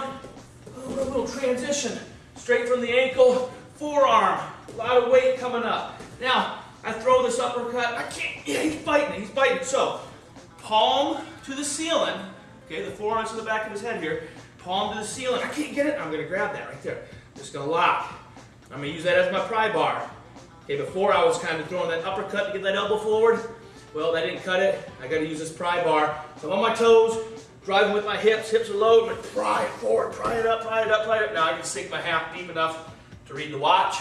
down, a little transition, straight from the ankle, forearm, a lot of weight coming up. Now, I throw this uppercut, I can't, yeah, he's biting, he's biting. So, palm to the ceiling, okay, the forearm's to the back of his head here, palm to the ceiling, I can't get it, I'm gonna grab that right there. Just gonna lock. I'm gonna use that as my pry bar. Okay, before I was kind of throwing that uppercut to get that elbow forward, well, that didn't cut it. I gotta use this pry bar. So I'm on my toes, driving with my hips. Hips are low. I'm gonna pry it forward, pry it up, pry it up, pry it up. Now I can sink my half deep enough to read the watch.